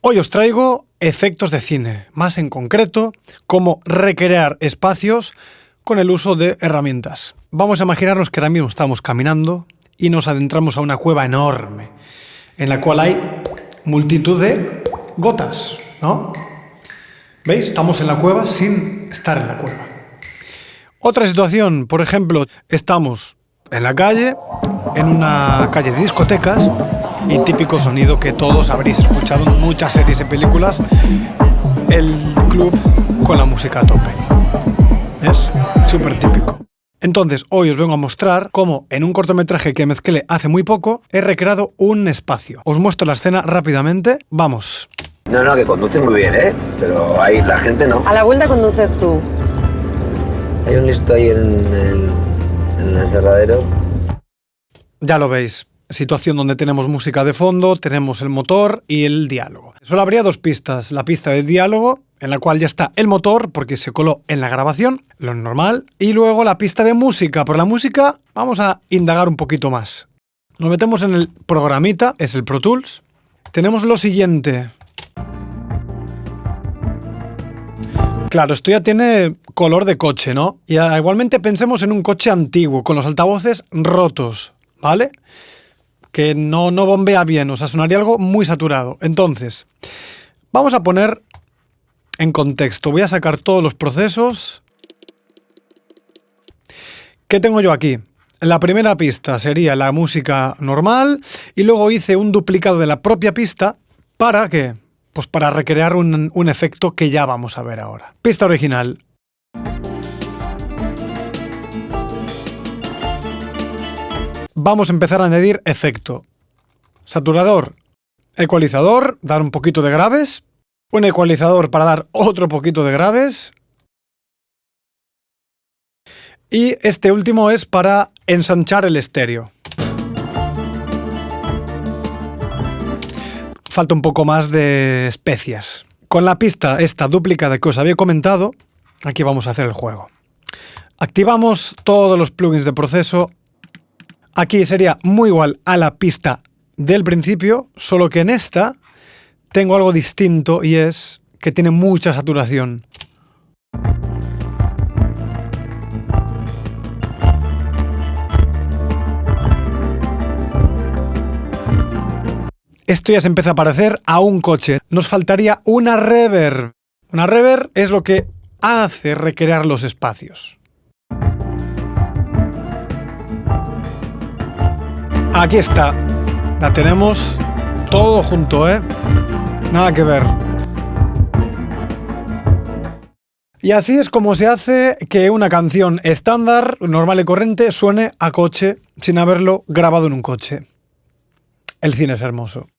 Hoy os traigo efectos de cine, más en concreto, cómo recrear espacios con el uso de herramientas. Vamos a imaginarnos que ahora mismo estamos caminando y nos adentramos a una cueva enorme, en la cual hay multitud de gotas, ¿no? ¿Veis? Estamos en la cueva sin estar en la cueva. Otra situación, por ejemplo, estamos en la calle, en una calle de discotecas, y típico sonido que todos habréis escuchado en muchas series y películas, el club con la música a tope. Es súper típico. Entonces, hoy os vengo a mostrar cómo en un cortometraje que mezclé hace muy poco he recreado un espacio. Os muestro la escena rápidamente. Vamos. No, no, que conduce muy bien, ¿eh? Pero ahí la gente no. A la vuelta conduces tú. Hay un listo ahí en el, en el aserradero. Ya lo veis, situación donde tenemos música de fondo, tenemos el motor y el diálogo. Solo habría dos pistas. La pista del diálogo, en la cual ya está el motor, porque se coló en la grabación, lo normal, y luego la pista de música. Por la música vamos a indagar un poquito más. Nos metemos en el programita, es el Pro Tools. Tenemos lo siguiente. Claro, esto ya tiene color de coche, ¿no? Y igualmente pensemos en un coche antiguo, con los altavoces rotos, ¿vale? Que no, no bombea bien, o sea, sonaría algo muy saturado. Entonces, vamos a poner en contexto. Voy a sacar todos los procesos. ¿Qué tengo yo aquí? La primera pista sería la música normal y luego hice un duplicado de la propia pista para que, pues para recrear un, un efecto que ya vamos a ver ahora. Pista original. Vamos a empezar a añadir efecto. Saturador, ecualizador, dar un poquito de graves, un ecualizador para dar otro poquito de graves, y este último es para ensanchar el estéreo. Falta un poco más de especias. Con la pista esta duplicada que os había comentado, aquí vamos a hacer el juego. Activamos todos los plugins de proceso Aquí sería muy igual a la pista del principio, solo que en esta tengo algo distinto y es que tiene mucha saturación. Esto ya se empieza a parecer a un coche. Nos faltaría una reverb. Una reverb es lo que hace recrear los espacios. Aquí está. La tenemos todo junto, ¿eh? Nada que ver. Y así es como se hace que una canción estándar, normal y corriente, suene a coche sin haberlo grabado en un coche. El cine es hermoso.